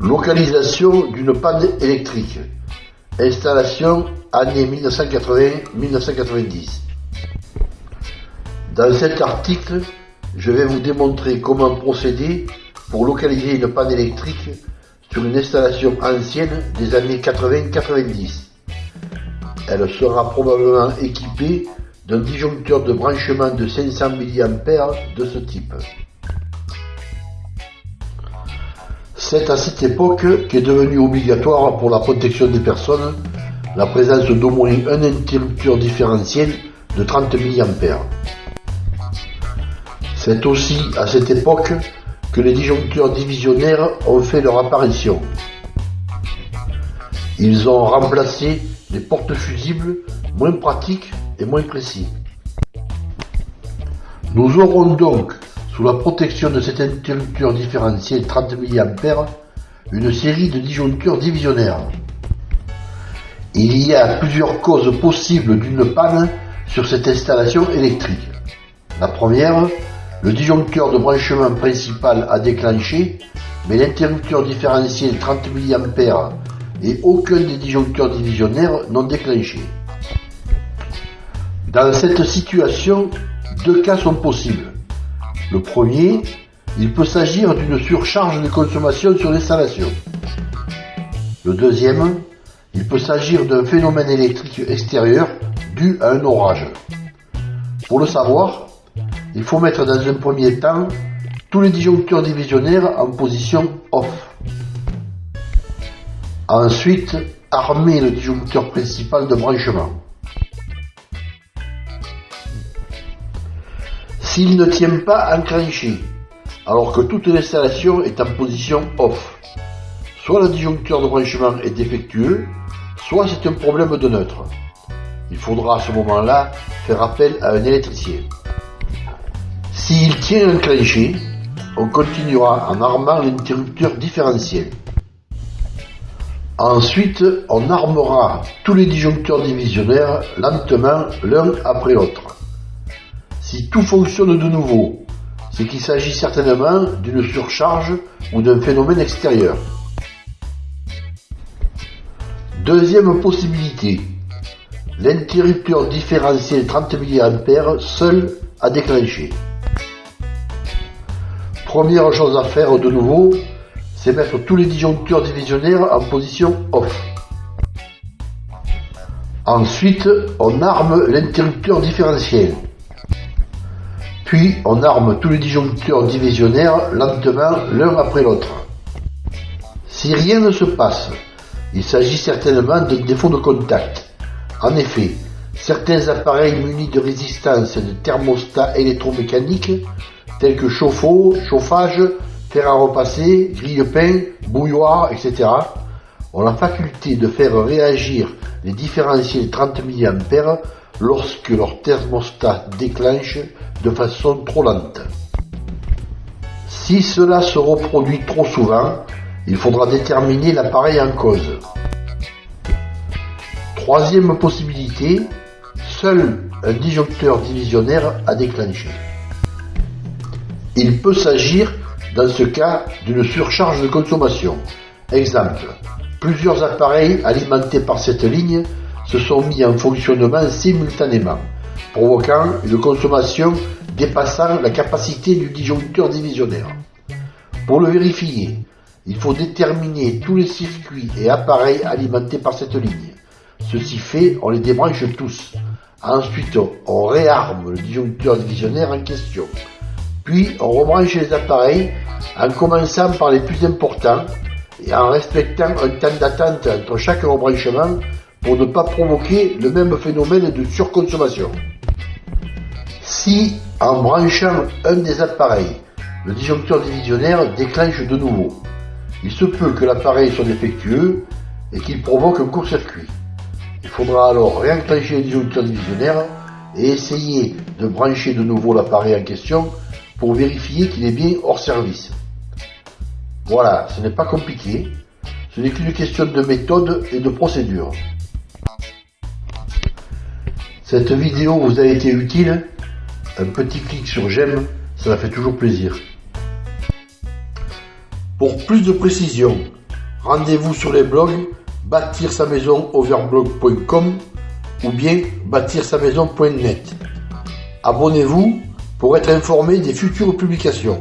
Localisation d'une panne électrique. Installation année 1980-1990. Dans cet article, je vais vous démontrer comment procéder pour localiser une panne électrique sur une installation ancienne des années 80-90. Elle sera probablement équipée d'un disjoncteur de branchement de 500 mA de ce type. C'est à cette époque qu'est devenu obligatoire pour la protection des personnes la présence d'au moins un interrupteur différentiel de 30 mA. C'est aussi à cette époque que les disjoncteurs divisionnaires ont fait leur apparition. Ils ont remplacé les portes fusibles moins pratiques et moins précis. Nous aurons donc, sous la protection de cet interrupteur différentiel 30 mA, une série de disjoncteurs divisionnaires. Il y a plusieurs causes possibles d'une panne sur cette installation électrique. La première, le disjoncteur de branchement principal a déclenché, mais l'interrupteur différentiel 30 mA et aucun des disjoncteurs divisionnaires n'ont déclenché. Dans cette situation, deux cas sont possibles. Le premier, il peut s'agir d'une surcharge de consommation sur l'installation. Le deuxième, il peut s'agir d'un phénomène électrique extérieur dû à un orage. Pour le savoir, il faut mettre dans un premier temps tous les disjoncteurs divisionnaires en position off. Ensuite, armer le disjoncteur principal de branchement. S'il ne tient pas enclenché, alors que toute l'installation est en position off, soit le disjoncteur de branchement est défectueux, soit c'est un problème de neutre. Il faudra à ce moment-là faire appel à un électricien. S'il tient enclenché, on continuera en armant l'interrupteur différentiel. Ensuite, on armera tous les disjoncteurs divisionnaires lentement l'un après l'autre. Si tout fonctionne de nouveau, c'est qu'il s'agit certainement d'une surcharge ou d'un phénomène extérieur. Deuxième possibilité, l'interrupteur différentiel 30 mA seul a déclenché. Première chose à faire de nouveau, c'est mettre tous les disjoncteurs divisionnaires en position off. Ensuite, on arme l'interrupteur différentiel. Puis, on arme tous les disjoncteurs divisionnaires lentement l'un après l'autre. Si rien ne se passe, il s'agit certainement d'un défaut de contact. En effet, certains appareils munis de résistance de thermostats électromécaniques, tels que chauffe-eau, chauffage, fer à repasser, grille-pain, bouilloire, etc., ont la faculté de faire réagir les différentiels 30 mA lorsque leur thermostat déclenche de façon trop lente. Si cela se reproduit trop souvent, il faudra déterminer l'appareil en cause. Troisième possibilité, seul un disjoncteur divisionnaire a déclenché. Il peut s'agir dans ce cas d'une surcharge de consommation. Exemple, plusieurs appareils alimentés par cette ligne se sont mis en fonctionnement simultanément, provoquant une consommation dépassant la capacité du disjoncteur divisionnaire. Pour le vérifier, il faut déterminer tous les circuits et appareils alimentés par cette ligne. Ceci fait, on les débranche tous. Ensuite, on réarme le disjoncteur divisionnaire en question. Puis, on rebranche les appareils en commençant par les plus importants et en respectant un temps d'attente entre chaque rebranchement pour ne pas provoquer le même phénomène de surconsommation. Si, en branchant un des appareils, le disjoncteur divisionnaire déclenche de nouveau, il se peut que l'appareil soit défectueux et qu'il provoque un court-circuit. Il faudra alors réenclencher le disjoncteur divisionnaire et essayer de brancher de nouveau l'appareil en question pour vérifier qu'il est bien hors service. Voilà, ce n'est pas compliqué, ce n'est qu'une question de méthode et de procédure. Cette vidéo vous a été utile? Un petit clic sur j'aime, ça fait toujours plaisir. Pour plus de précision, Rendez-vous sur les blogs bâtir sa maison overblog.com ou bien bâtir sa maison.net. Abonnez-vous pour être informé des futures publications.